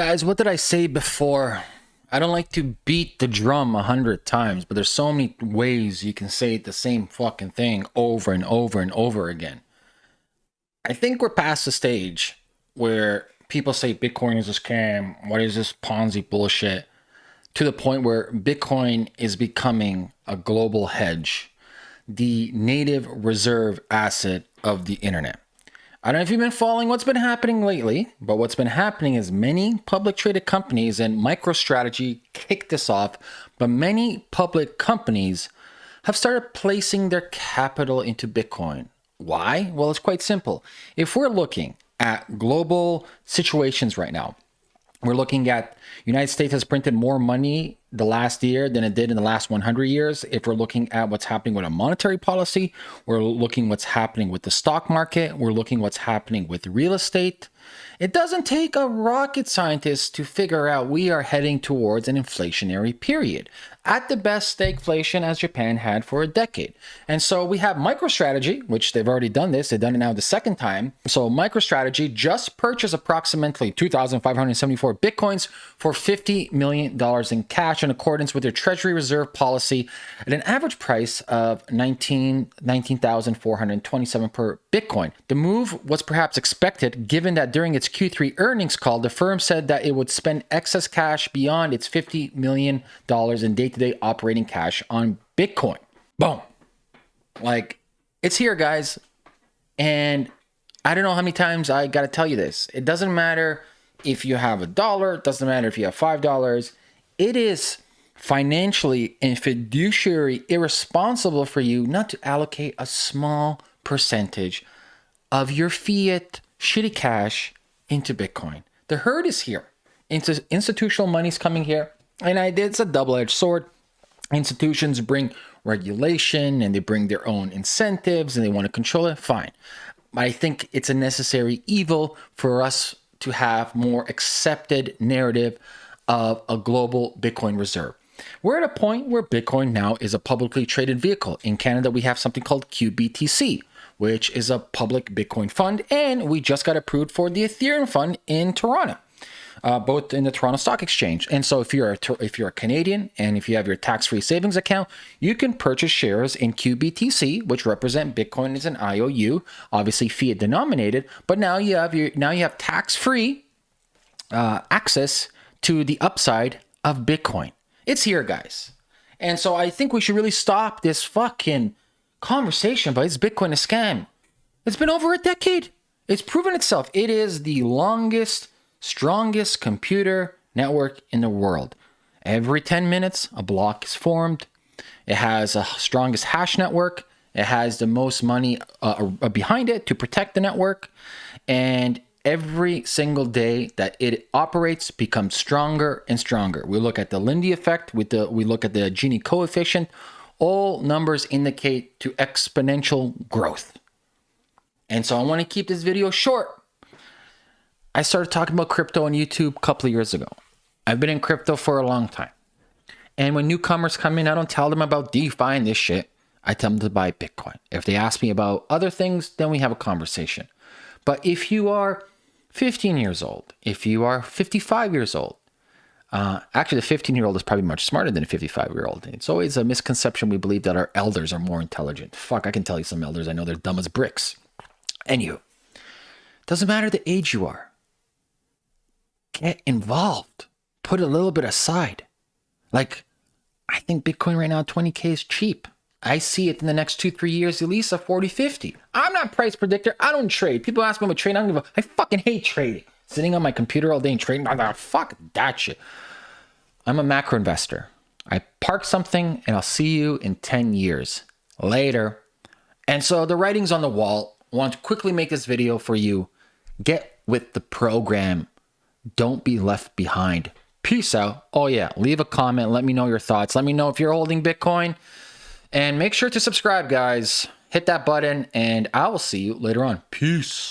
Guys, what did I say before? I don't like to beat the drum a hundred times, but there's so many ways you can say the same fucking thing over and over and over again. I think we're past the stage where people say Bitcoin is a scam. What is this Ponzi bullshit? To the point where Bitcoin is becoming a global hedge, the native reserve asset of the internet. I don't know if you've been following what's been happening lately, but what's been happening is many public traded companies and MicroStrategy kicked this off, but many public companies have started placing their capital into Bitcoin. Why? Well, it's quite simple. If we're looking at global situations right now, we're looking at United States has printed more money the last year than it did in the last 100 years. If we're looking at what's happening with a monetary policy, we're looking what's happening with the stock market, we're looking what's happening with real estate. It doesn't take a rocket scientist to figure out we are heading towards an inflationary period at the best stagflation as Japan had for a decade. And so we have MicroStrategy, which they've already done this. They've done it now the second time. So MicroStrategy just purchased approximately 2,574 Bitcoins for $50 million in cash in accordance with their treasury reserve policy at an average price of 19, 19,427 per Bitcoin. The move was perhaps expected given that during its Q3 earnings call, the firm said that it would spend excess cash beyond its $50 million in day-to-day operating cash on Bitcoin. Boom. Like it's here, guys. And I don't know how many times I got to tell you this. It doesn't matter if you have a dollar, it doesn't matter if you have $5. It is financially and fiduciary irresponsible for you not to allocate a small percentage of your fiat shitty cash into Bitcoin. The herd is here. Institutional money's coming here. And I, it's a double-edged sword. Institutions bring regulation and they bring their own incentives and they want to control it. Fine. But I think it's a necessary evil for us to have more accepted narrative of a global Bitcoin reserve. We're at a point where Bitcoin now is a publicly traded vehicle. In Canada, we have something called QBTC, which is a public Bitcoin fund, and we just got approved for the Ethereum fund in Toronto uh, both in the Toronto Stock Exchange. And so if you're a, if you're a Canadian and if you have your tax-free savings account, you can purchase shares in QBTC, which represent Bitcoin as an IOU, obviously fiat denominated. But now you have your now you have tax-free uh, access to the upside of Bitcoin. It's here, guys. And so I think we should really stop this fucking conversation about is Bitcoin a scam? It's been over a decade. It's proven itself. It is the longest strongest computer network in the world. Every 10 minutes, a block is formed. It has a strongest hash network. It has the most money uh, uh, behind it to protect the network. And every single day that it operates becomes stronger and stronger. We look at the Lindy effect, with the, we look at the Gini coefficient. All numbers indicate to exponential growth. And so I want to keep this video short I started talking about crypto on YouTube a couple of years ago. I've been in crypto for a long time. And when newcomers come in, I don't tell them about DeFi and this shit. I tell them to buy Bitcoin. If they ask me about other things, then we have a conversation. But if you are 15 years old, if you are 55 years old, uh, actually, the 15 year old is probably much smarter than a 55 year old. It's always a misconception we believe that our elders are more intelligent. Fuck, I can tell you some elders I know they're dumb as bricks. Anywho, doesn't matter the age you are. Get involved. Put a little bit aside. Like, I think Bitcoin right now, 20K is cheap. I see it in the next two, three years, at least a 40, 50. I'm not price predictor. I don't trade. People ask me about trading. I don't give a, I fucking hate trading. Sitting on my computer all day and trading. I'm oh, fuck that shit. I'm a macro investor. I park something and I'll see you in 10 years later. And so the writing's on the wall. I want to quickly make this video for you. Get with the program. Don't be left behind. Peace out. Oh, yeah. Leave a comment. Let me know your thoughts. Let me know if you're holding Bitcoin. And make sure to subscribe, guys. Hit that button, and I will see you later on. Peace.